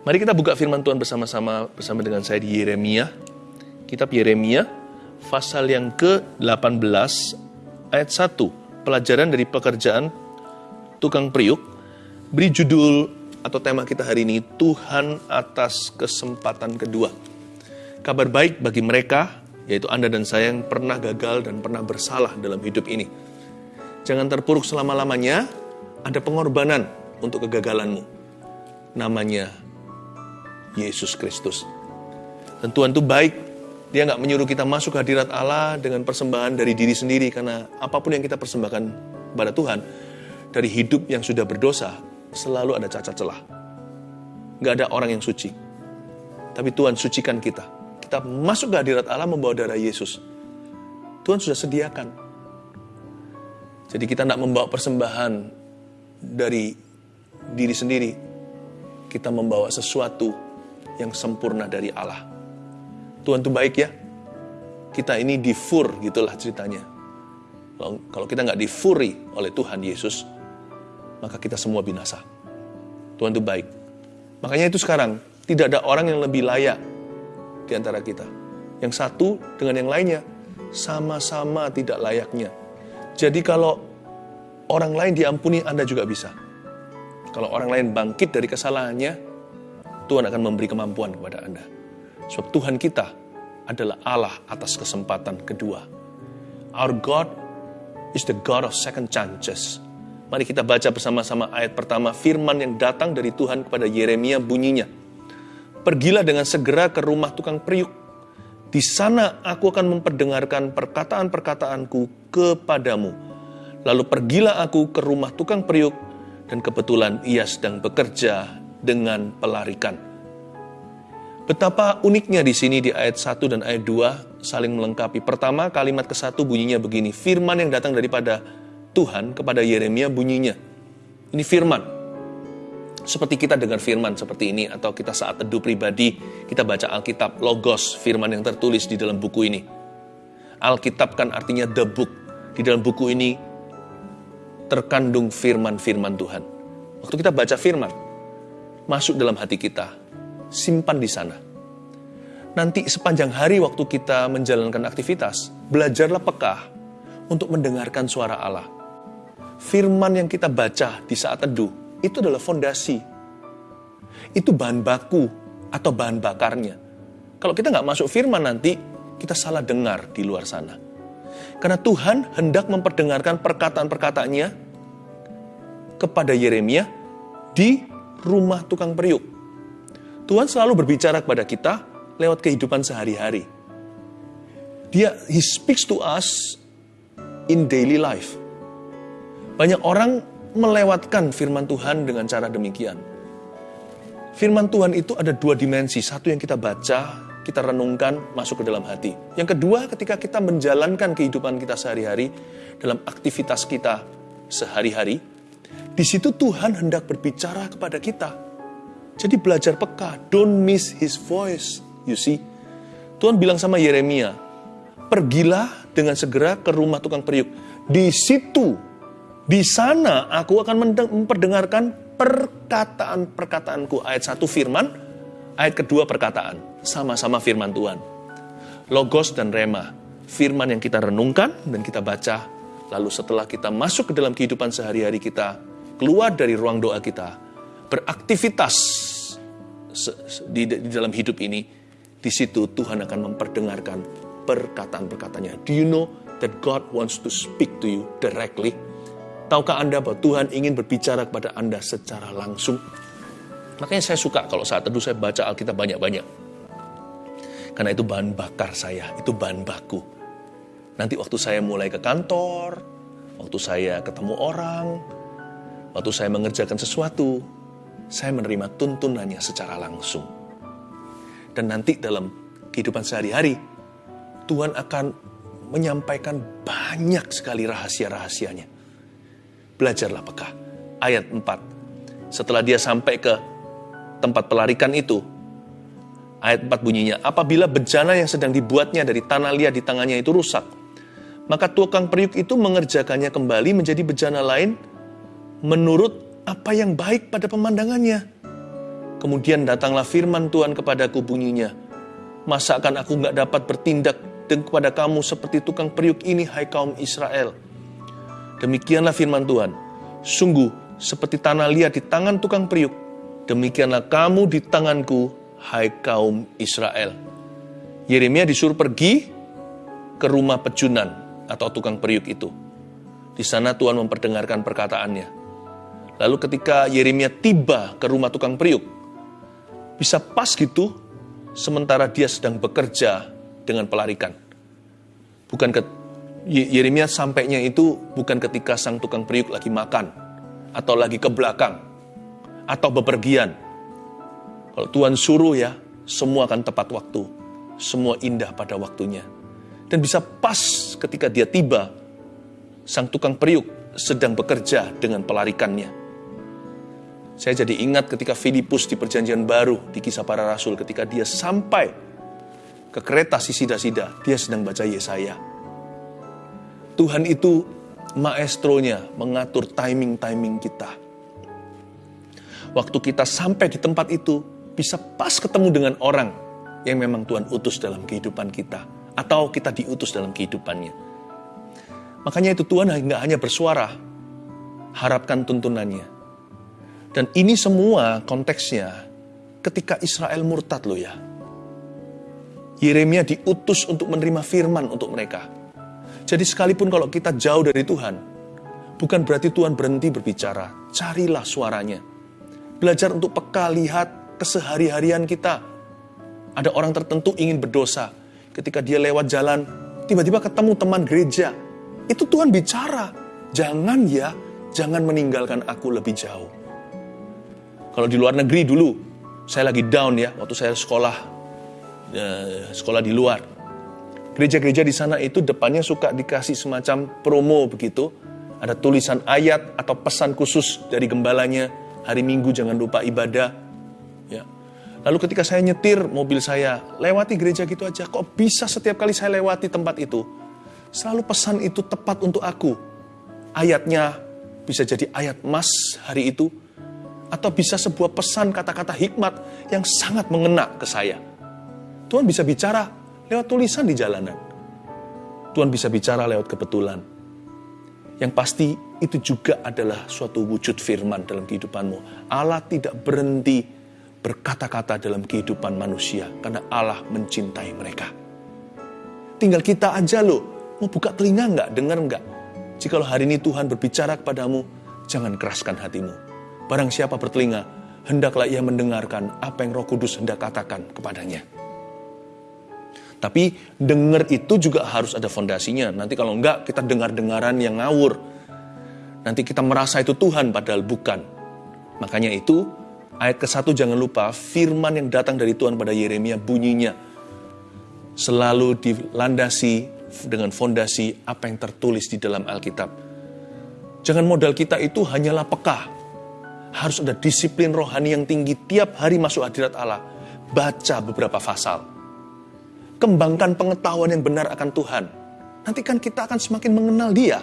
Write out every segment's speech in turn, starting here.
Mari kita buka firman Tuhan bersama-sama bersama dengan saya di Yeremia. Kitab Yeremia pasal yang ke-18 ayat 1. Pelajaran dari pekerjaan tukang priuk. Beri judul atau tema kita hari ini Tuhan atas kesempatan kedua. Kabar baik bagi mereka yaitu Anda dan saya yang pernah gagal dan pernah bersalah dalam hidup ini. Jangan terpuruk selama-lamanya, ada pengorbanan untuk kegagalanmu. Namanya Yesus Kristus. Dan Tuhan itu baik, dia nggak menyuruh kita masuk hadirat Allah dengan persembahan dari diri sendiri, karena apa pun yang kita persembahkan pada Tuhan, dari hidup yang sudah berdosa, selalu ada cacat celah. Nggak ada orang yang suci. Tapi Tuhan sucikan kita. Kita masuk ke hadirat Allah membawa darah Yesus. Tuhan sudah sediakan. Jadi kita tidak membawa persembahan dari diri sendiri. Kita membawa sesuatu yang sempurna dari Allah. Tuhan itu baik ya. Kita ini difur gitulah ceritanya. Kalau kita nggak difuri oleh Tuhan Yesus, maka kita semua binasa. Tuhan itu baik. Makanya itu sekarang tidak ada orang yang lebih layak di antara kita. Yang satu dengan yang lainnya sama-sama tidak layaknya. Jadi kalau orang lain diampuni, Anda juga bisa. Kalau orang lain bangkit dari kesalahannya, Tuhan akan memberi kemampuan kepada Anda. Sebab Tuhan kita adalah Allah atas kesempatan kedua. Our God is the God of second chances. Mari kita baca bersama-sama ayat pertama firman yang datang dari Tuhan kepada Yeremia bunyinya. Pergilah dengan segera ke rumah tukang periuk. Di sana aku akan memperdengarkan perkataan-perkataanku kepadamu. Lalu pergilah aku ke rumah tukang periuk dan kebetulan ia sedang bekerja dengan pelarikan. Betapa uniknya di sini di ayat 1 dan ayat 2 saling melengkapi. Pertama, kalimat ke satu bunyinya begini. Firman yang datang daripada Tuhan kepada Yeremia bunyinya. Ini firman. Seperti kita dengar firman seperti ini atau kita saat teduh pribadi kita baca Alkitab logos firman yang tertulis di dalam buku ini. Alkitab kan artinya the book. Di dalam buku ini terkandung firman-firman Tuhan. Waktu kita baca firman, masuk dalam hati kita, simpan di sana. Nanti sepanjang hari waktu kita menjalankan aktivitas, belajarlah peka untuk mendengarkan suara Allah. Firman yang kita baca di saat teduh, itu adalah fondasi. Itu bahan baku atau bahan bakarnya. Kalau kita nggak masuk firman nanti, kita salah dengar di luar sana. Karena Tuhan hendak memperdengarkan perkataan-perkataannya kepada Yeremia di rumah tukang periuk. Tuhan selalu berbicara kepada kita lewat kehidupan sehari-hari. Dia he speaks to us in daily life. Banyak orang melewatkan firman Tuhan dengan cara demikian. Firman Tuhan itu ada dua dimensi. Satu yang kita baca, kita renungkan, masuk ke dalam hati. Yang kedua, ketika kita menjalankan kehidupan kita sehari-hari, dalam aktivitas kita sehari-hari, di situ Tuhan hendak berbicara kepada kita. Jadi belajar peka, don't miss his voice. You see, Tuhan bilang sama Yeremia, pergilah dengan segera ke rumah tukang periuk. Di situ, di sana aku akan memperdengarkan perkataan-perkataanku. Ayat satu firman, ayat kedua perkataan. Sama-sama firman Tuhan. Logos dan rema, firman yang kita renungkan dan kita baca. Lalu setelah kita masuk ke dalam kehidupan sehari-hari kita, keluar dari ruang doa kita, beraktivitas di, di dalam hidup ini, di situ Tuhan akan memperdengarkan perkataan-perkataannya. Do you know that God wants to speak to you directly? Tahukah Anda bahwa Tuhan ingin berbicara kepada Anda secara langsung? Makanya saya suka kalau saat teduh saya baca Alkitab banyak-banyak. Karena itu bahan bakar saya, itu bahan baku. Nanti waktu saya mulai ke kantor, waktu saya ketemu orang, Waktu saya mengerjakan sesuatu, saya menerima tuntunannya secara langsung. Dan nanti dalam kehidupan sehari-hari, Tuhan akan menyampaikan banyak sekali rahasia-rahasianya. Belajarlah peka. Ayat 4. Setelah dia sampai ke tempat pelarikan itu, ayat 4 bunyinya, apabila bejana yang sedang dibuatnya dari tanah liat di tangannya itu rusak, maka tukang periuk itu mengerjakannya kembali menjadi bejana lain menurut apa yang baik pada pemandangannya. Kemudian datanglah firman Tuhan kepadaku bunyinya. Masa akan aku nggak dapat bertindak kepada kamu seperti tukang periuk ini, hai kaum Israel. Demikianlah firman Tuhan. Sungguh, seperti tanah liat di tangan tukang periuk, demikianlah kamu di tanganku, hai kaum Israel. Yeremia disuruh pergi ke rumah pejunan atau tukang periuk itu. Di sana Tuhan memperdengarkan perkataannya. Lalu ketika Yeremia tiba ke rumah tukang periuk, bisa pas gitu sementara dia sedang bekerja dengan pelarikan. Bukan ke Yeremia sampainya itu bukan ketika sang tukang periuk lagi makan atau lagi ke belakang atau bepergian. Kalau Tuhan suruh ya, semua akan tepat waktu. Semua indah pada waktunya. Dan bisa pas ketika dia tiba, sang tukang periuk sedang bekerja dengan pelarikannya. Saya jadi ingat ketika Filipus di perjanjian baru di kisah para rasul ketika dia sampai ke kereta Sisida-sida, dia sedang baca Yesaya. Tuhan itu maestronya mengatur timing-timing kita. Waktu kita sampai di tempat itu, bisa pas ketemu dengan orang yang memang Tuhan utus dalam kehidupan kita. Atau kita diutus dalam kehidupannya. Makanya itu Tuhan nggak hanya bersuara, harapkan tuntunannya dan ini semua konteksnya ketika Israel murtad loh ya. Yeremia diutus untuk menerima firman untuk mereka. Jadi sekalipun kalau kita jauh dari Tuhan, bukan berarti Tuhan berhenti berbicara. Carilah suaranya. Belajar untuk peka lihat kesehari-harian kita. Ada orang tertentu ingin berdosa. Ketika dia lewat jalan, tiba-tiba ketemu teman gereja. Itu Tuhan bicara. Jangan ya, jangan meninggalkan aku lebih jauh. Kalau di luar negeri dulu, saya lagi down ya, waktu saya sekolah, eh, sekolah di luar. Gereja-gereja di sana itu depannya suka dikasih semacam promo begitu. Ada tulisan ayat atau pesan khusus dari gembalanya, hari Minggu jangan lupa ibadah. Ya. Lalu ketika saya nyetir mobil saya, lewati gereja gitu aja, kok bisa setiap kali saya lewati tempat itu, selalu pesan itu tepat untuk aku. Ayatnya bisa jadi ayat emas hari itu, atau bisa sebuah pesan kata-kata hikmat yang sangat mengena ke saya. Tuhan bisa bicara lewat tulisan di jalanan. Tuhan bisa bicara lewat kebetulan. Yang pasti itu juga adalah suatu wujud firman dalam kehidupanmu. Allah tidak berhenti berkata-kata dalam kehidupan manusia karena Allah mencintai mereka. Tinggal kita aja loh, mau buka telinga nggak, dengar nggak? Jikalau hari ini Tuhan berbicara kepadamu, jangan keraskan hatimu Barang siapa bertelinga, hendaklah ia mendengarkan apa yang roh kudus hendak katakan kepadanya. Tapi dengar itu juga harus ada fondasinya. Nanti kalau enggak, kita dengar-dengaran yang ngawur. Nanti kita merasa itu Tuhan, padahal bukan. Makanya itu, ayat ke-1 jangan lupa, firman yang datang dari Tuhan pada Yeremia bunyinya. Selalu dilandasi dengan fondasi apa yang tertulis di dalam Alkitab. Jangan modal kita itu hanyalah peka, harus ada disiplin rohani yang tinggi tiap hari masuk hadirat Allah. Baca beberapa pasal. Kembangkan pengetahuan yang benar akan Tuhan. Nanti kan kita akan semakin mengenal dia.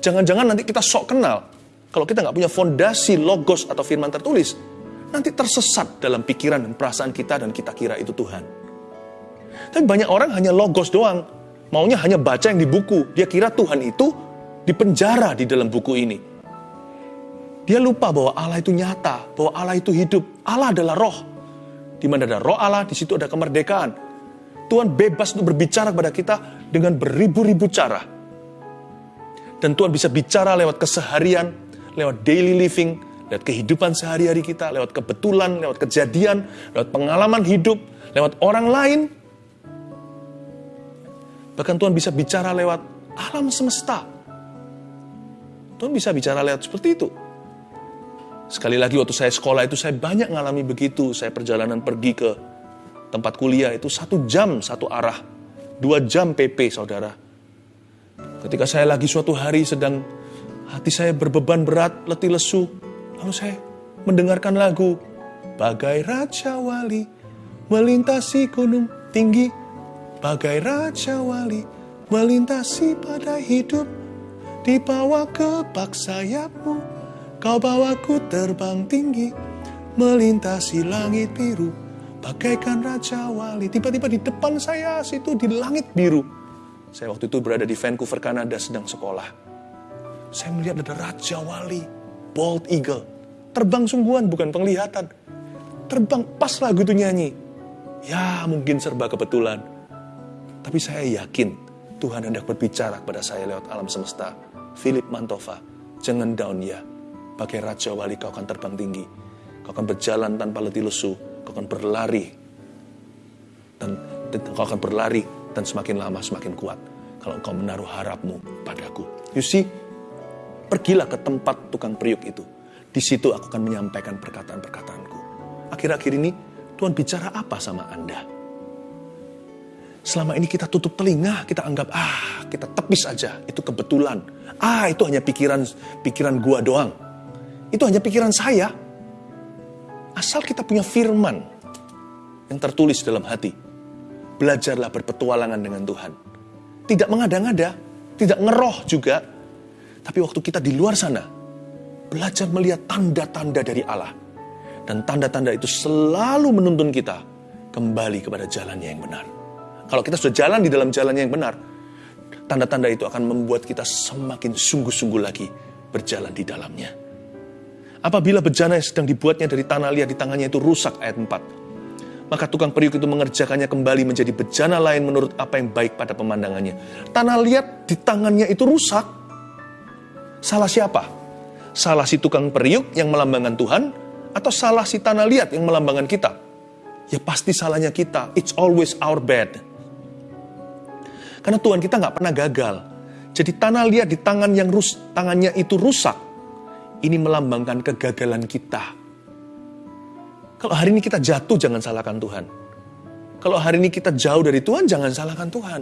Jangan-jangan nanti kita sok kenal. Kalau kita nggak punya fondasi logos atau firman tertulis, nanti tersesat dalam pikiran dan perasaan kita dan kita kira itu Tuhan. Tapi banyak orang hanya logos doang. Maunya hanya baca yang di buku. Dia kira Tuhan itu dipenjara di dalam buku ini. Dia lupa bahwa Allah itu nyata, bahwa Allah itu hidup. Allah adalah roh. Di mana ada roh Allah, di situ ada kemerdekaan. Tuhan bebas untuk berbicara kepada kita dengan beribu-ribu cara. Dan Tuhan bisa bicara lewat keseharian, lewat daily living, lewat kehidupan sehari-hari kita, lewat kebetulan, lewat kejadian, lewat pengalaman hidup, lewat orang lain. Bahkan Tuhan bisa bicara lewat alam semesta. Tuhan bisa bicara lewat seperti itu. Sekali lagi waktu saya sekolah itu saya banyak ngalami begitu. Saya perjalanan pergi ke tempat kuliah itu satu jam satu arah. Dua jam PP saudara. Ketika saya lagi suatu hari sedang hati saya berbeban berat, letih lesu. Lalu saya mendengarkan lagu. Bagai Raja Wali melintasi gunung tinggi. Bagai Raja Wali melintasi pada hidup. Dibawa ke bak sayapmu Kau bawaku terbang tinggi melintasi langit biru, bagaikan Raja Wali. Tiba-tiba di depan saya situ di langit biru. Saya waktu itu berada di Vancouver, Kanada sedang sekolah. Saya melihat ada Raja Wali, bald eagle. Terbang sungguhan bukan penglihatan. Terbang pas lagu itu nyanyi. Ya mungkin serba kebetulan. Tapi saya yakin Tuhan hendak berbicara kepada saya lewat alam semesta. Philip Mantova, jangan down ya. Pakai Raja Wali kau akan terbang tinggi. Kau akan berjalan tanpa letih lesu. Kau akan berlari. Dan, dan kau akan berlari dan semakin lama semakin kuat. Kalau engkau menaruh harapmu padaku. You see, pergilah ke tempat tukang periuk itu. Di situ aku akan menyampaikan perkataan-perkataanku. Akhir-akhir ini Tuhan bicara apa sama Anda? Selama ini kita tutup telinga, kita anggap ah kita tepis aja, itu kebetulan. Ah itu hanya pikiran pikiran gua doang. Itu hanya pikiran saya. Asal kita punya firman yang tertulis dalam hati. Belajarlah berpetualangan dengan Tuhan. Tidak mengada-ngada, tidak ngeroh juga. Tapi waktu kita di luar sana, belajar melihat tanda-tanda dari Allah. Dan tanda-tanda itu selalu menuntun kita kembali kepada jalannya yang benar. Kalau kita sudah jalan di dalam jalannya yang benar, tanda-tanda itu akan membuat kita semakin sungguh-sungguh lagi berjalan di dalamnya. Apabila bejana yang sedang dibuatnya dari tanah liat di tangannya itu rusak, ayat 4 maka tukang periuk itu mengerjakannya kembali menjadi bejana lain menurut apa yang baik pada pemandangannya. Tanah liat di tangannya itu rusak. Salah siapa? Salah si tukang periuk yang melambangkan Tuhan atau salah si tanah liat yang melambangkan kita? Ya pasti salahnya kita. It's always our bad. Karena Tuhan kita nggak pernah gagal. Jadi tanah liat di tangan yang rus, tangannya itu rusak. Ini melambangkan kegagalan kita kalau hari ini kita jatuh, jangan salahkan Tuhan. Kalau hari ini kita jauh dari Tuhan, jangan salahkan Tuhan.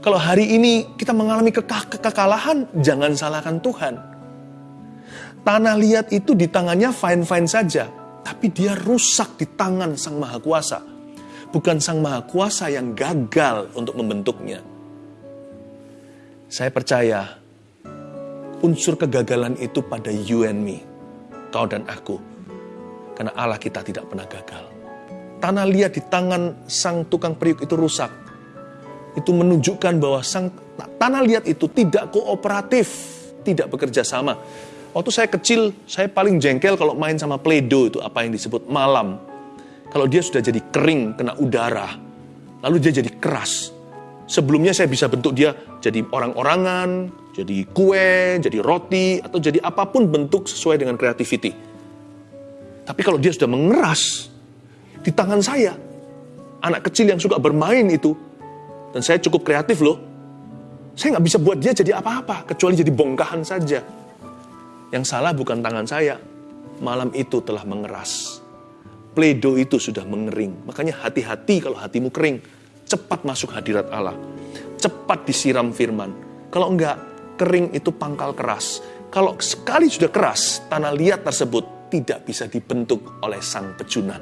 Kalau hari ini kita mengalami keka kekalahan, jangan salahkan Tuhan. Tanah liat itu di tangannya fine-fine saja, tapi dia rusak di tangan Sang Maha Kuasa. Bukan Sang Maha Kuasa yang gagal untuk membentuknya. Saya percaya unsur kegagalan itu pada you and me, kau dan aku karena Allah kita tidak pernah gagal. Tanah liat di tangan sang tukang periuk itu rusak. Itu menunjukkan bahwa sang tanah liat itu tidak kooperatif, tidak bekerja sama. Waktu saya kecil, saya paling jengkel kalau main sama pledo itu apa yang disebut malam. Kalau dia sudah jadi kering, kena udara, lalu dia jadi keras. Sebelumnya saya bisa bentuk dia jadi orang-orangan, jadi kue, jadi roti, atau jadi apa pun bentuk sesuai dengan creativity. Tapi kalau dia sudah mengeras di tangan saya, anak kecil yang suka bermain itu, dan saya cukup kreatif loh, saya nggak bisa buat dia jadi apa-apa, kecuali jadi bongkahan saja. Yang salah bukan tangan saya, malam itu telah mengeras. Pledo itu sudah mengering, makanya hati-hati kalau hatimu kering, cepat masuk hadirat Allah, cepat disiram firman. Kalau enggak, kering itu pangkal keras. Kalau sekali sudah keras, tanah liat tersebut tidak bisa dibentuk oleh sang pejunan.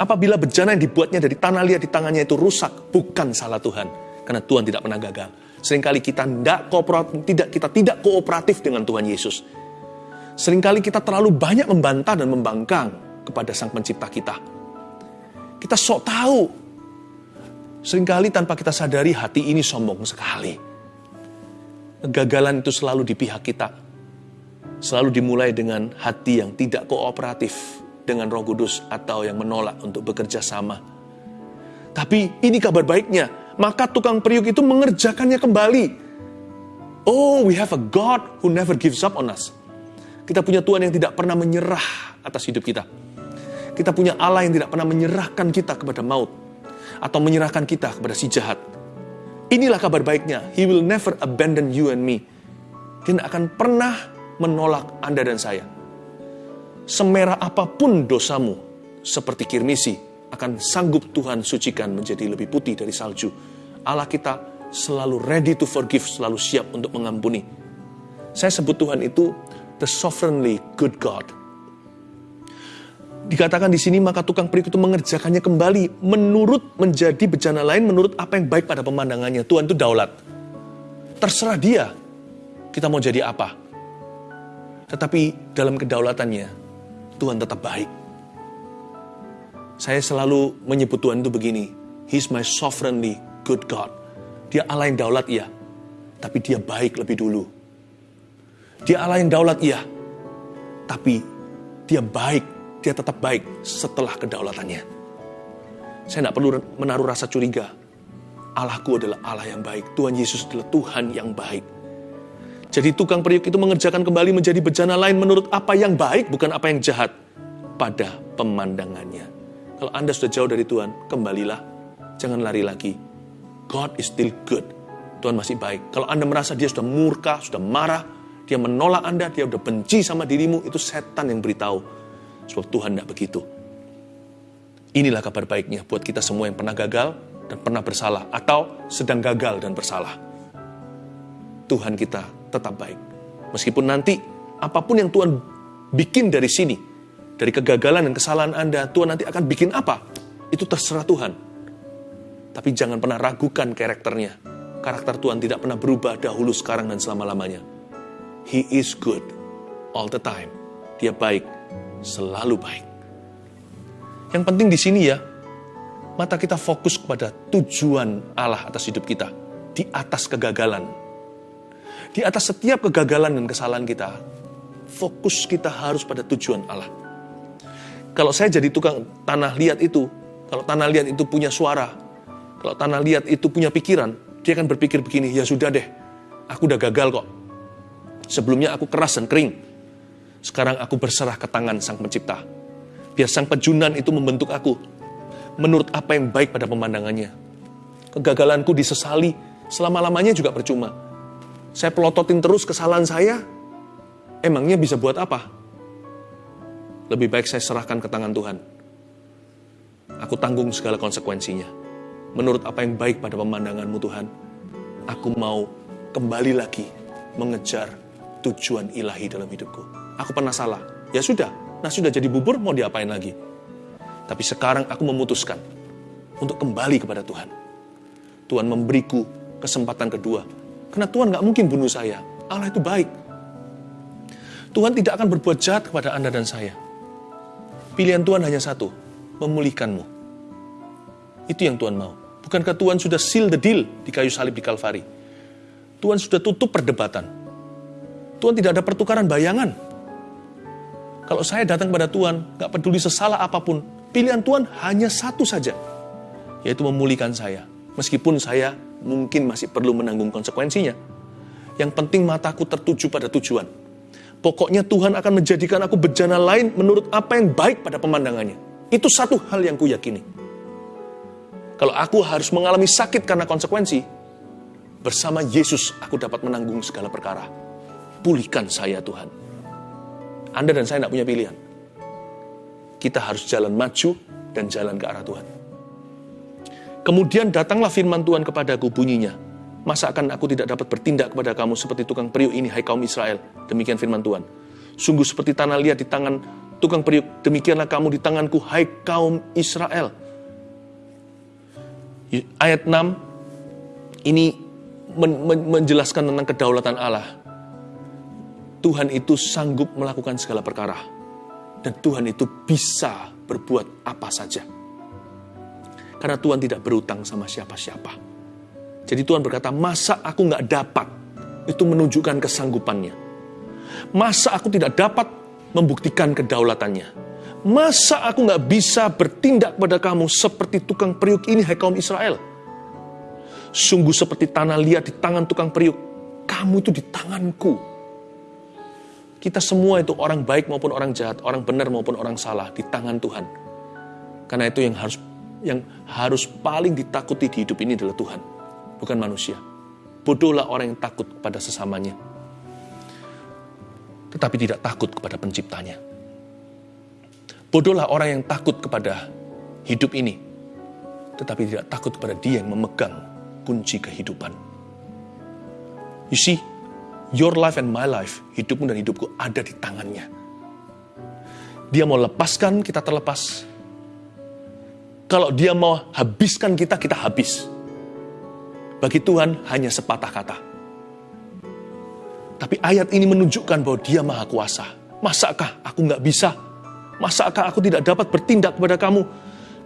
Apabila bejana yang dibuatnya dari tanah liat di tangannya itu rusak, bukan salah Tuhan. Karena Tuhan tidak pernah gagal. Seringkali kita tidak kooperatif, tidak, kita tidak kooperatif dengan Tuhan Yesus. Seringkali kita terlalu banyak membantah dan membangkang kepada sang pencipta kita. Kita sok tahu. Seringkali tanpa kita sadari hati ini sombong sekali. Kegagalan itu selalu di pihak kita selalu dimulai dengan hati yang tidak kooperatif dengan Roh Kudus atau yang menolak untuk bekerja sama. Tapi ini kabar baiknya, maka tukang periuk itu mengerjakannya kembali. Oh, we have a God who never gives up on us. Kita punya Tuhan yang tidak pernah menyerah atas hidup kita. Kita punya Allah yang tidak pernah menyerahkan kita kepada maut atau menyerahkan kita kepada si jahat. Inilah kabar baiknya. He will never abandon you and me. Dia tidak akan pernah menolak Anda dan saya. Semerah apa pun dosamu, seperti kirmisi, akan sanggup Tuhan sucikan menjadi lebih putih dari salju. Allah kita selalu ready to forgive, selalu siap untuk mengampuni. Saya sebut Tuhan itu the sovereignly good God. Dikatakan di sini maka tukang periuk itu mengerjakannya kembali menurut menjadi bejana lain menurut apa yang baik pada pemandangannya. Tuhan itu daulat. Terserah dia kita mau jadi apa. Tetapi dalam kedaulatannya, Tuhan tetap baik. Saya selalu menyebut Tuhan itu begini, He's my sovereignly good God. Dia Allah yang daulat iya, tapi dia baik lebih dulu. Dia Allah yang daulat iya, tapi dia baik, dia tetap baik setelah kedaulatannya. Saya tidak perlu menaruh rasa curiga. Allahku adalah Allah yang baik. Tuhan Yesus adalah Tuhan yang baik. Jadi tukang periuk itu mengerjakan kembali menjadi bejana lain menurut apa yang baik, bukan apa yang jahat pada pemandangannya. Kalau Anda sudah jauh dari Tuhan, kembalilah. Jangan lari lagi. God is still good. Tuhan masih baik. Kalau Anda merasa dia sudah murka, sudah marah, dia menolak Anda, dia sudah benci sama dirimu, itu setan yang beritahu. Sebab Tuhan tidak begitu. Inilah kabar baiknya buat kita semua yang pernah gagal dan pernah bersalah, atau sedang gagal dan bersalah. Tuhan kita tetap baik. Meskipun nanti apa pun yang Tuhan bikin dari sini, dari kegagalan dan kesalahan Anda, Tuhan nanti akan bikin apa? Itu terserah Tuhan. Tapi jangan pernah ragukan karakternya. Karakter Tuhan tidak pernah berubah dahulu, sekarang, dan selama-lamanya. He is good all the time. Dia baik, selalu baik. Yang penting di sini ya, mata kita fokus kepada tujuan Allah atas hidup kita. Di atas kegagalan. Di atas setiap kegagalan dan kesalahan kita, fokus kita harus pada tujuan Allah. Kalau saya jadi tukang tanah liat itu, kalau tanah liat itu punya suara, kalau tanah liat itu punya pikiran, dia akan berpikir begini, ya sudah deh, aku udah gagal kok. Sebelumnya aku keras dan kering. Sekarang aku berserah ke tangan sang pencipta. Biar sang pejunan itu membentuk aku. Menurut apa yang baik pada pemandangannya. Kegagalanku disesali, selama-lamanya juga percuma. Saya pelototin terus kesalahan saya, emangnya bisa buat apa? Lebih baik saya serahkan ke tangan Tuhan. Aku tanggung segala konsekuensinya. Menurut apa yang baik pada pemandanganmu Tuhan, aku mau kembali lagi mengejar tujuan ilahi dalam hidupku. Aku pernah salah. Ya sudah, nah sudah jadi bubur mau diapain lagi? Tapi sekarang aku memutuskan untuk kembali kepada Tuhan. Tuhan memberiku kesempatan kedua. Karena Tuhan nggak mungkin bunuh saya. Allah itu baik. Tuhan tidak akan berbuat jahat kepada Anda dan saya. Pilihan Tuhan hanya satu, memulihkanmu. Itu yang Tuhan mau. Bukankah Tuhan sudah seal the deal di kayu salib di Kalvari? Tuhan sudah tutup perdebatan. Tuhan tidak ada pertukaran bayangan. Kalau saya datang pada Tuhan, gak peduli sesalah apa pun, pilihan Tuhan hanya satu saja, yaitu memulihkan saya. Meskipun saya mungkin masih perlu menanggung konsekuensinya. Yang penting mataku tertuju pada tujuan. Pokoknya Tuhan akan menjadikan aku bejana lain menurut apa yang baik pada pemandangannya. Itu satu hal yang kuyakini. Kalau aku harus mengalami sakit karena konsekuensi, bersama Yesus aku dapat menanggung segala perkara pulihkan saya Tuhan. Anda dan saya tidak punya pilihan. Kita harus jalan maju dan jalan ke arah Tuhan. Kemudian datanglah firman Tuhan kepadaku bunyinya. Masa akan aku tidak dapat bertindak kepada kamu seperti tukang periuk ini, hai kaum Israel. Demikian firman Tuhan. Sungguh seperti tanah liat di tangan tukang periuk, demikianlah kamu di tanganku, hai kaum Israel. Ayat 6 ini menjelaskan tentang kedaulatan Allah. Tuhan itu sanggup melakukan segala perkara. Dan Tuhan itu bisa berbuat apa saja. Karena Tuhan tidak berutang sama siapa-siapa. Jadi Tuhan berkata, masa aku nggak dapat? Itu menunjukkan kesanggupannya. Masa aku tidak dapat membuktikan kedaulatannya? Masa aku nggak bisa bertindak pada kamu seperti tukang periuk ini, hai kaum Israel? Sungguh seperti tanah liat di tangan tukang periuk. Kamu itu di tanganku kita semua itu orang baik maupun orang jahat, orang benar maupun orang salah di tangan Tuhan. Karena itu yang harus yang harus paling ditakuti di hidup ini adalah Tuhan, bukan manusia. Bodohlah orang yang takut kepada sesamanya. Tetapi tidak takut kepada penciptanya. Bodohlah orang yang takut kepada hidup ini, tetapi tidak takut kepada dia yang memegang kunci kehidupan. You see, Your life and my life, hidupmu dan hidupku ada di tangannya. Dia mau lepaskan, kita terlepas. Kalau dia mau habiskan kita, kita habis. Bagi Tuhan hanya sepatah kata. Tapi ayat ini menunjukkan bahwa dia maha kuasa. Masakah aku nggak bisa? Masakah aku tidak dapat bertindak kepada kamu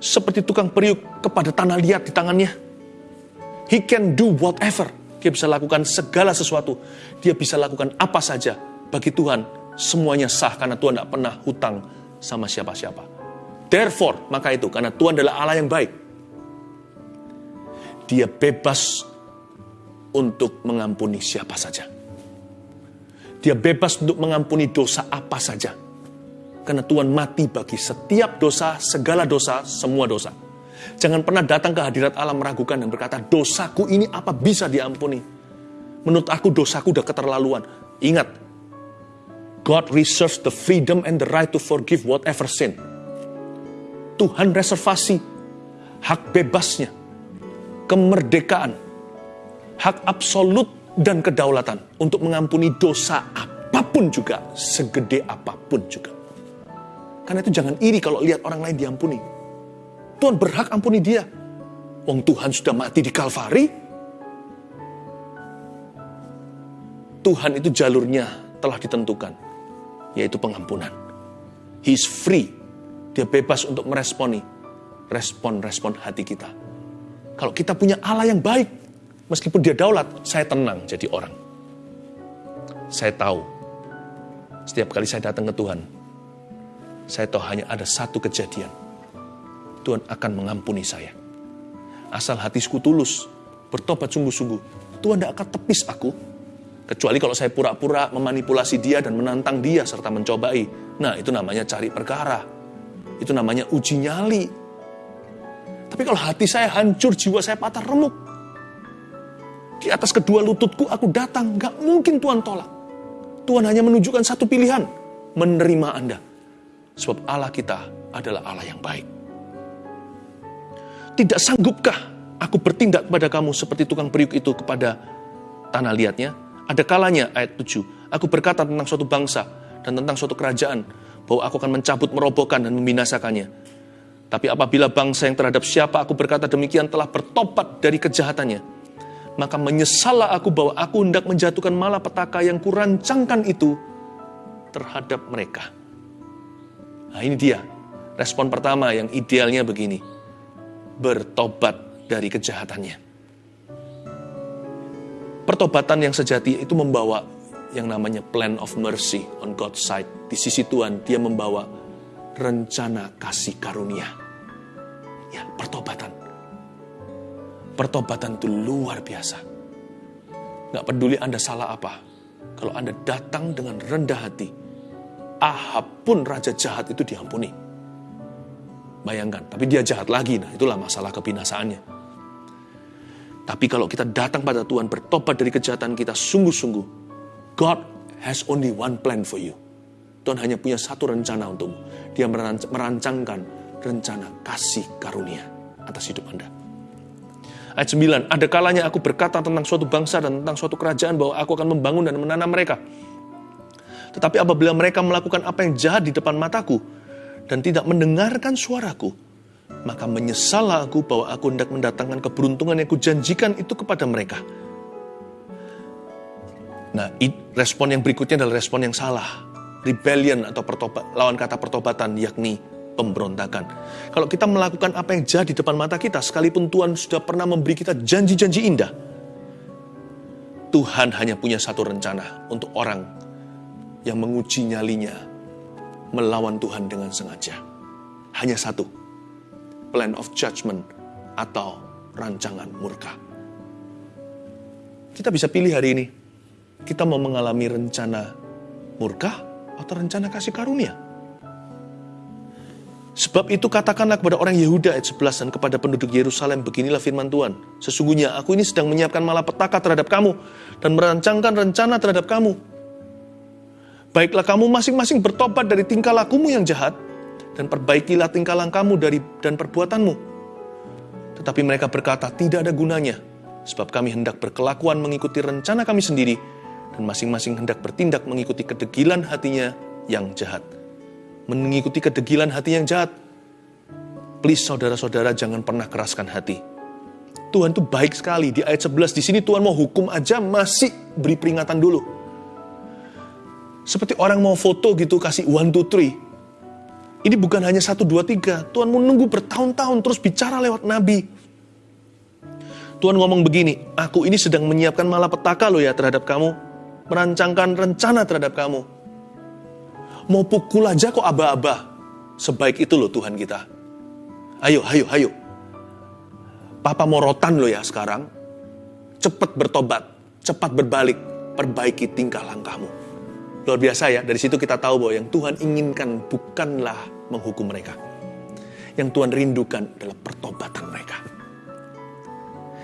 seperti tukang periuk kepada tanah liat di tangannya? He can do whatever. Dia bisa lakukan segala sesuatu. Dia bisa lakukan apa saja. Bagi Tuhan, semuanya sah karena Tuhan tidak pernah hutang sama siapa-siapa. Therefore, maka itu, karena Tuhan adalah Allah yang baik. Dia bebas untuk mengampuni siapa saja. Dia bebas untuk mengampuni dosa apa saja karena Tuhan mati bagi setiap dosa, segala dosa, semua dosa. Jangan pernah datang ke hadirat Allah meragukan dan berkata, dosaku ini apa bisa diampuni? Menurut aku dosaku udah keterlaluan. Ingat, God reserves the freedom and the right to forgive whatever sin. Tuhan reservasi hak bebasnya, kemerdekaan, hak absolut dan kedaulatan untuk mengampuni dosa apa pun juga, segede apa pun juga. Karena itu jangan iri kalau lihat orang lain diampuni. Tuhan berhak ampuni dia. Wong Tuhan sudah mati di Kalvari. Tuhan itu jalurnya telah ditentukan, yaitu pengampunan. He is free. Dia bebas untuk meresponi respon-respon hati kita. Kalau kita punya Allah yang baik, meskipun dia daulat, saya tenang jadi orang. Saya tahu, setiap kali saya datang ke Tuhan, saya tahu hanya ada satu kejadian. Tuhan akan mengampuni saya. Asal hatiku tulus, bertobat sungguh-sungguh. Tuhan tidak akan tepis aku. Kecuali kalau saya pura-pura memanipulasi dia dan menantang dia serta mencobai. Nah itu namanya cari perkara. Itu namanya uji nyali. Tapi kalau hati saya hancur, jiwa saya patah remuk. Di atas kedua lututku aku datang, gak mungkin Tuhan tolak. Tuhan hanya menunjukkan satu pilihan, menerima Anda Sebab Allah kita adalah Allah yang baik. Tidak sanggupkah aku bertindak kepada kamu seperti tukang periuk itu kepada tanah liatnya? Ada kalanya, ayat 7, aku berkata tentang suatu bangsa dan tentang suatu kerajaan, bahwa aku akan mencabut, merobohkan, dan membinasakannya. Tapi apabila bangsa yang terhadap siapa aku berkata demikian telah bertobat dari kejahatannya, maka menyesallah aku bahwa aku hendak menjatuhkan malapetaka yang kurancangkan itu terhadap mereka. Nah ini dia, respon pertama yang idealnya begini. Bertobat dari kejahatannya. Pertobatan yang sejati itu membawa yang namanya plan of mercy on God's side. Di sisi Tuhan, dia membawa rencana kasih karunia. Ya, pertobatan. Pertobatan itu luar biasa. Gak peduli Anda salah apa. Kalau Anda datang dengan rendah hati, Ahab pun raja jahat itu diampuni. Bayangkan, tapi dia jahat lagi. Nah, itulah masalah kebinasaannya. Tapi kalau kita datang pada Tuhan, bertobat dari kejahatan kita sungguh-sungguh, God has only one plan for you. Tuhan hanya punya satu rencana untukmu. Dia merancangkan rencana kasih karunia atas hidup Anda. Ayat 9, ada kalanya aku berkata tentang suatu bangsa dan tentang suatu kerajaan bahwa aku akan membangun dan menanam mereka. Tetapi apabila mereka melakukan apa yang jahat di depan mataku dan tidak mendengarkan suaraku, maka menyesallah aku bahwa aku hendak mendatangkan keberuntungan yang kujanjikan itu kepada mereka. Nah, respon yang berikutnya adalah respon yang salah. Rebellion atau pertobat, lawan kata pertobatan, yakni pemberontakan. Kalau kita melakukan apa yang jahat di depan mata kita, sekalipun Tuhan sudah pernah memberi kita janji-janji indah, Tuhan hanya punya satu rencana untuk orang yang menguji nyalinya melawan Tuhan dengan sengaja. Hanya satu, plan of judgment atau rancangan murka. Kita bisa pilih hari ini, kita mau mengalami rencana murka atau rencana kasih karunia. Sebab itu katakanlah kepada orang Yehuda ayat 11 dan kepada penduduk Yerusalem beginilah firman Tuhan. Sesungguhnya aku ini sedang menyiapkan malapetaka terhadap kamu dan merancangkan rencana terhadap kamu Baiklah kamu masing-masing bertobat dari tingkah lakumu yang jahat, dan perbaikilah tingkah langkahmu dari dan perbuatanmu. Tetapi mereka berkata, tidak ada gunanya, sebab kami hendak berkelakuan mengikuti rencana kami sendiri, dan masing-masing hendak bertindak mengikuti kedegilan hatinya yang jahat. Mengikuti kedegilan hati yang jahat. Please saudara-saudara jangan pernah keraskan hati. Tuhan itu baik sekali. Di ayat 11 di sini Tuhan mau hukum aja masih beri peringatan dulu. Seperti orang mau foto gitu, kasih one, two, three. Ini bukan hanya satu, dua, tiga. Tuhan menunggu bertahun-tahun terus bicara lewat nabi. Tuhan ngomong begini, aku ini sedang menyiapkan malapetaka loh ya terhadap kamu. Merancangkan rencana terhadap kamu. Mau pukul aja kok aba-aba. Sebaik itu loh Tuhan kita. Ayo, ayo, ayo. Papa morotan loh ya sekarang. Cepat bertobat, cepat berbalik, perbaiki tingkah langkahmu. Luar biasa ya, dari situ kita tahu bahwa yang Tuhan inginkan bukanlah menghukum mereka. Yang Tuhan rindukan adalah pertobatan mereka.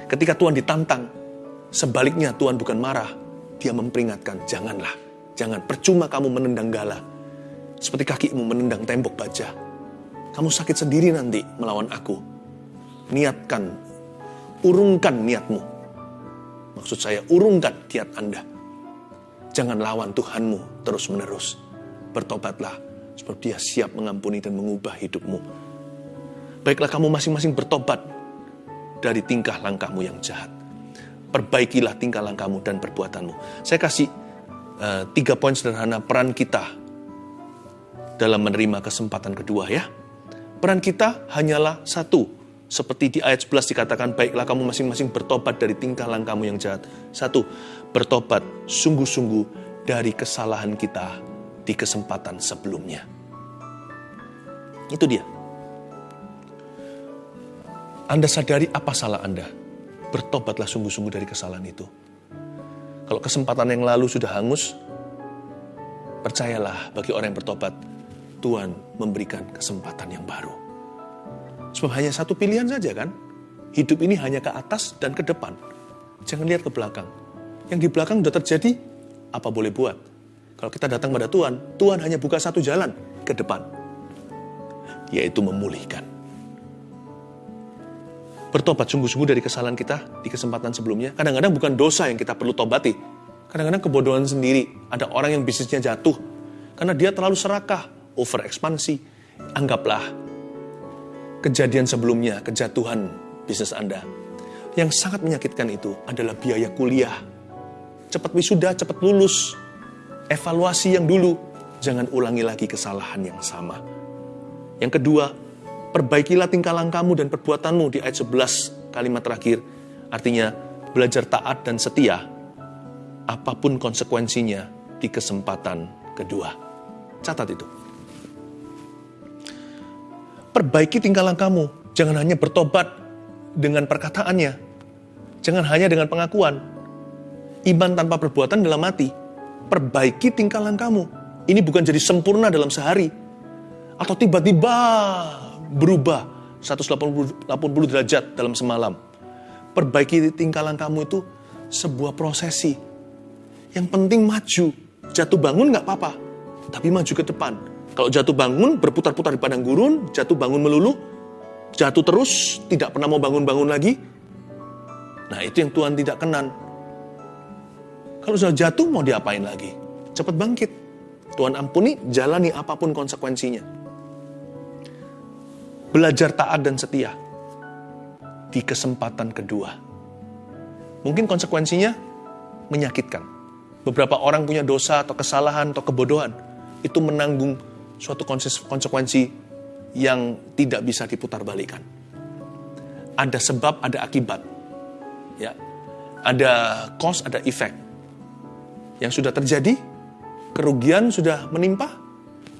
Ketika Tuhan ditantang, sebaliknya Tuhan bukan marah, dia memperingatkan, janganlah, jangan, percuma kamu menendang gala, seperti kakimu menendang tembok baja. Kamu sakit sendiri nanti melawan aku. Niatkan, urungkan niatmu. Maksud saya, urungkan niat Anda. Jangan lawan Tuhanmu terus-menerus. Bertobatlah, sebab dia siap mengampuni dan mengubah hidupmu. Baiklah kamu masing-masing bertobat dari tingkah langkahmu yang jahat. Perbaikilah tingkah langkahmu dan perbuatanmu. Saya kasih uh, tiga poin sederhana peran kita dalam menerima kesempatan kedua ya. Peran kita hanyalah satu, seperti di ayat 11 dikatakan, baiklah kamu masing-masing bertobat dari tingkah langkahmu yang jahat. Satu, bertobat sungguh-sungguh dari kesalahan kita di kesempatan sebelumnya. Itu dia. Anda sadari apa salah Anda. Bertobatlah sungguh-sungguh dari kesalahan itu. Kalau kesempatan yang lalu sudah hangus, percayalah bagi orang yang bertobat, Tuhan memberikan kesempatan yang baru. Sebab hanya satu pilihan saja kan? Hidup ini hanya ke atas dan ke depan. Jangan lihat ke belakang. Yang di belakang sudah terjadi, apa boleh buat? Kalau kita datang pada Tuhan, Tuhan hanya buka satu jalan ke depan, yaitu memulihkan. Bertobat sungguh-sungguh dari kesalahan kita di kesempatan sebelumnya. Kadang-kadang bukan dosa yang kita perlu tobati. Kadang-kadang kebodohan sendiri. Ada orang yang bisnisnya jatuh. Karena dia terlalu serakah, over ekspansi. Anggaplah kejadian sebelumnya, kejatuhan bisnis Anda. Yang sangat menyakitkan itu adalah biaya kuliah. Cepat wisuda, cepat lulus, evaluasi yang dulu, jangan ulangi lagi kesalahan yang sama. Yang kedua, perbaikilah tingkah langkahmu dan perbuatanmu di ayat 11 kalimat terakhir. Artinya, belajar taat dan setia, apa pun konsekuensinya di kesempatan kedua. Catat itu. Perbaiki tingkah langkahmu, jangan hanya bertobat dengan perkataannya, jangan hanya dengan pengakuan. Iman tanpa perbuatan dalam mati perbaiki tingkah langkahmu. Ini bukan jadi sempurna dalam sehari. Atau tiba-tiba berubah 180 derajat dalam semalam. Perbaiki tingkah langkahmu itu sebuah prosesi. Yang penting maju. Jatuh bangun nggak apa-apa. Tapi maju ke depan. Kalau jatuh bangun berputar-putar di padang gurun, jatuh bangun melulu, jatuh terus, tidak pernah mau bangun-bangun lagi. Nah itu yang Tuhan tidak kenan. Kalau sudah jatuh mau diapain lagi? Cepat bangkit. Tuhan ampuni, jalani apa pun konsekuensinya. Belajar taat dan setia di kesempatan kedua. Mungkin konsekuensinya menyakitkan. Beberapa orang punya dosa atau kesalahan atau kebodohan. Itu menanggung suatu konsekuensi yang tidak bisa diputar balikan. Ada sebab, ada akibat. Ya. Ada cause, ada effect yang sudah terjadi, kerugian sudah menimpa,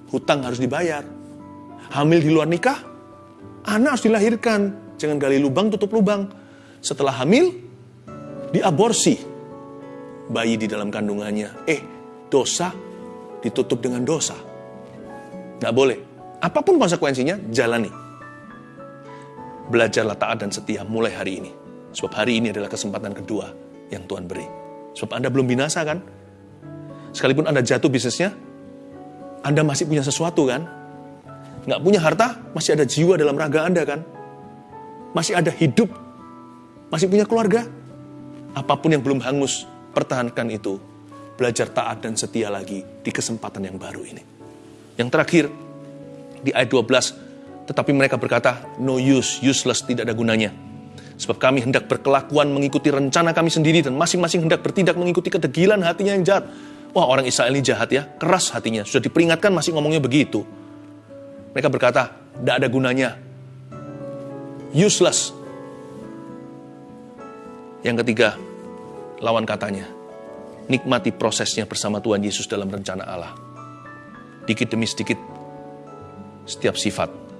hutang harus dibayar. Hamil di luar nikah, anak harus dilahirkan. Jangan gali lubang, tutup lubang. Setelah hamil, diaborsi. Bayi di dalam kandungannya. Eh, dosa ditutup dengan dosa. Nggak boleh. Apa pun konsekuensinya, jalani. Belajarlah taat dan setia mulai hari ini. Sebab hari ini adalah kesempatan kedua yang Tuhan beri. Sebab Anda belum binasa kan? Sekalipun Anda jatuh bisnisnya, Anda masih punya sesuatu kan? Nggak punya harta, masih ada jiwa dalam raga Anda kan? Masih ada hidup, masih punya keluarga. Apa pun yang belum hangus, pertahankan itu. Belajar taat dan setia lagi di kesempatan yang baru ini. Yang terakhir, di ayat 12, tetapi mereka berkata, no use, useless, tidak ada gunanya. Sebab kami hendak berkelakuan mengikuti rencana kami sendiri dan masing-masing hendak bertindak mengikuti kedegilan hatinya yang jahat. Wah orang Israel ini jahat ya, keras hatinya. Sudah diperingatkan masih ngomongnya begitu. Mereka berkata, tidak ada gunanya. Useless. Yang ketiga, lawan katanya. Nikmati prosesnya bersama Tuhan Yesus dalam rencana Allah. Dikit demi sedikit, setiap sifat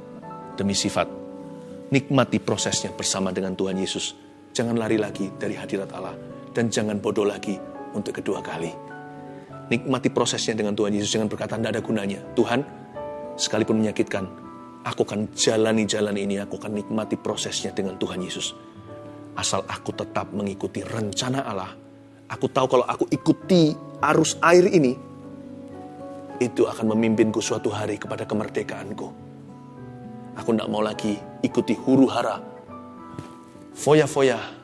demi sifat. Nikmati prosesnya bersama dengan Tuhan Yesus. Jangan lari lagi dari hadirat Allah. Dan jangan bodoh lagi untuk kedua kali. Nikmati prosesnya dengan Tuhan Yesus. Jangan berkata, tidak ada gunanya. Tuhan, sekalipun menyakitkan, aku akan jalani jalan ini. Aku akan nikmati prosesnya dengan Tuhan Yesus. Asal aku tetap mengikuti rencana Allah. Aku tahu kalau aku ikuti arus air ini, itu akan memimpinku suatu hari kepada kemerdekaanku. Aku tidak mau lagi ikuti huru hara, foya-foya,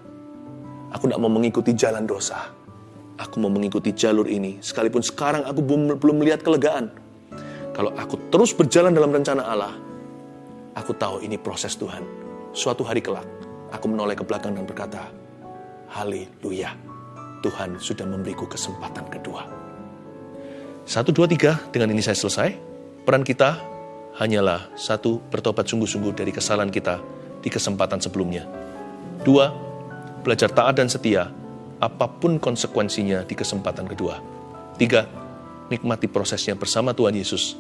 Aku tidak mau mengikuti jalan dosa. Aku mau mengikuti jalur ini. Sekalipun sekarang aku belum, melihat kelegaan. Kalau aku terus berjalan dalam rencana Allah, aku tahu ini proses Tuhan. Suatu hari kelak, aku menoleh ke belakang dan berkata, Haleluya, Tuhan sudah memberiku kesempatan kedua. Satu, dua, tiga, dengan ini saya selesai. Peran kita hanyalah satu, bertobat sungguh-sungguh dari kesalahan kita di kesempatan sebelumnya. Dua, belajar taat dan setia, apa pun konsekuensinya di kesempatan kedua. Tiga, nikmati prosesnya bersama Tuhan Yesus